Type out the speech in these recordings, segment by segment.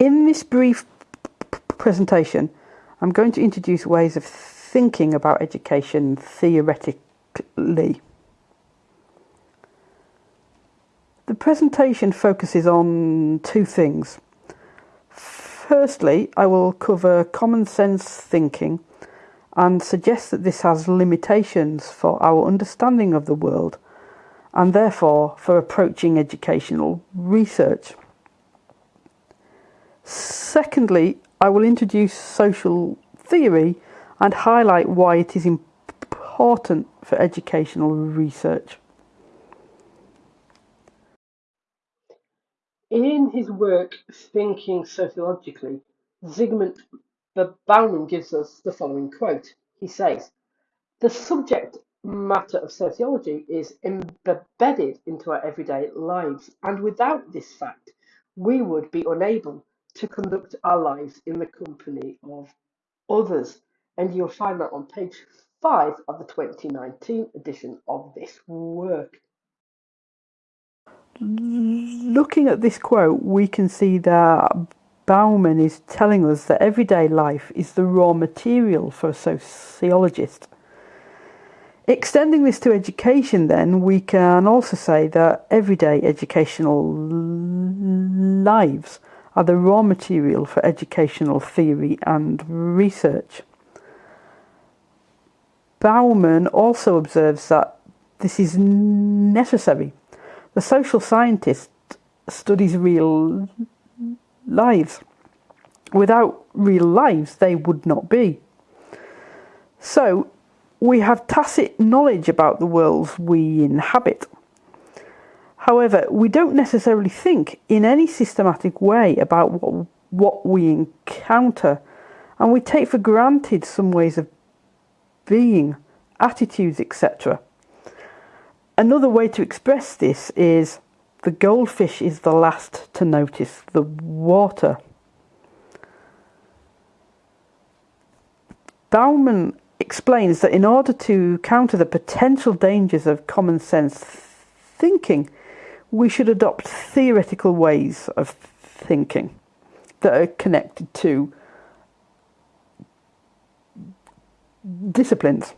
In this brief presentation, I'm going to introduce ways of thinking about education theoretically. The presentation focuses on two things. Firstly, I will cover common sense thinking and suggest that this has limitations for our understanding of the world and therefore for approaching educational research. Secondly, I will introduce social theory and highlight why it is important for educational research. In his work Thinking Sociologically, Zygmunt Bauman gives us the following quote. He says, The subject matter of sociology is embedded into our everyday lives, and without this fact, we would be unable to conduct our lives in the company of others. And you'll find that on page 5 of the 2019 edition of this work. Looking at this quote, we can see that Bauman is telling us that everyday life is the raw material for a sociologist. Extending this to education, then, we can also say that everyday educational lives are the raw material for educational theory and research. Bauman also observes that this is necessary. The social scientist studies real lives. Without real lives, they would not be. So, we have tacit knowledge about the worlds we inhabit. However, we don't necessarily think in any systematic way about what, what we encounter, and we take for granted some ways of being, attitudes, etc. Another way to express this is the goldfish is the last to notice the water. Bauman explains that in order to counter the potential dangers of common sense thinking, we should adopt theoretical ways of thinking that are connected to disciplines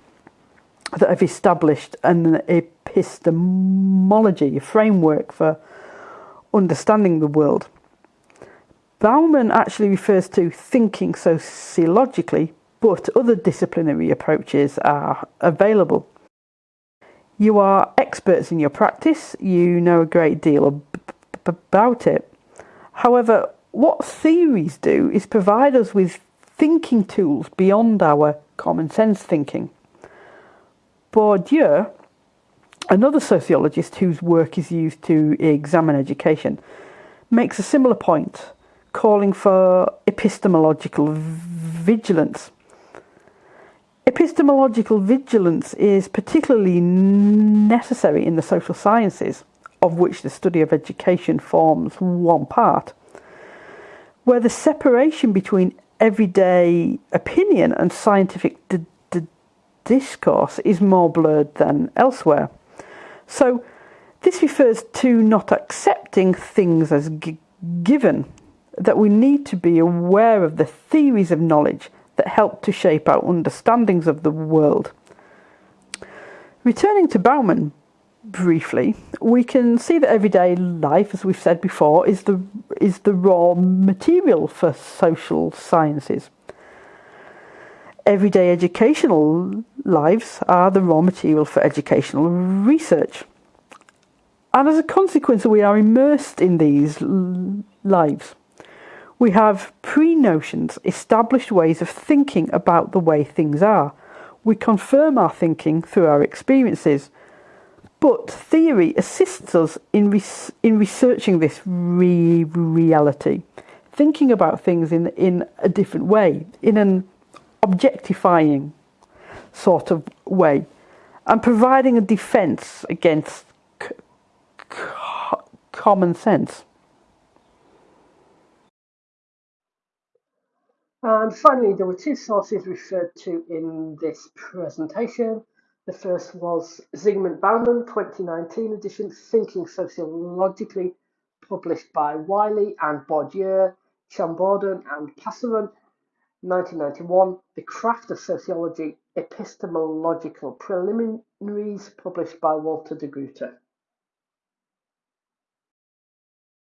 that have established an epistemology, a framework for understanding the world. Bauman actually refers to thinking sociologically but other disciplinary approaches are available. You are experts in your practice, you know a great deal about it. However, what theories do is provide us with thinking tools beyond our common sense thinking. Bourdieu, another sociologist whose work is used to examine education, makes a similar point, calling for epistemological vigilance. Epistemological vigilance is particularly necessary in the social sciences, of which the study of education forms one part, where the separation between everyday opinion and scientific discourse is more blurred than elsewhere. So, this refers to not accepting things as given, that we need to be aware of the theories of knowledge that help to shape our understandings of the world. Returning to Bauman briefly, we can see that everyday life, as we've said before, is the, is the raw material for social sciences. Everyday educational lives are the raw material for educational research. And as a consequence, we are immersed in these lives. We have pre notions, established ways of thinking about the way things are. We confirm our thinking through our experiences. But theory assists us in, res- in researching this re- reality, thinking about things in, in a different way, in an objectifying sort of way, and providing a defense against common sense. And finally, there were two sources referred to in this presentation. The first was Zygmunt Bauman, 2019 edition, Thinking Sociologically, published by Wiley and Bourdieu, Chamboredon and Passeron, 1991, The Craft of Sociology, Epistemological Preliminaries, published by Walter de Gruyter.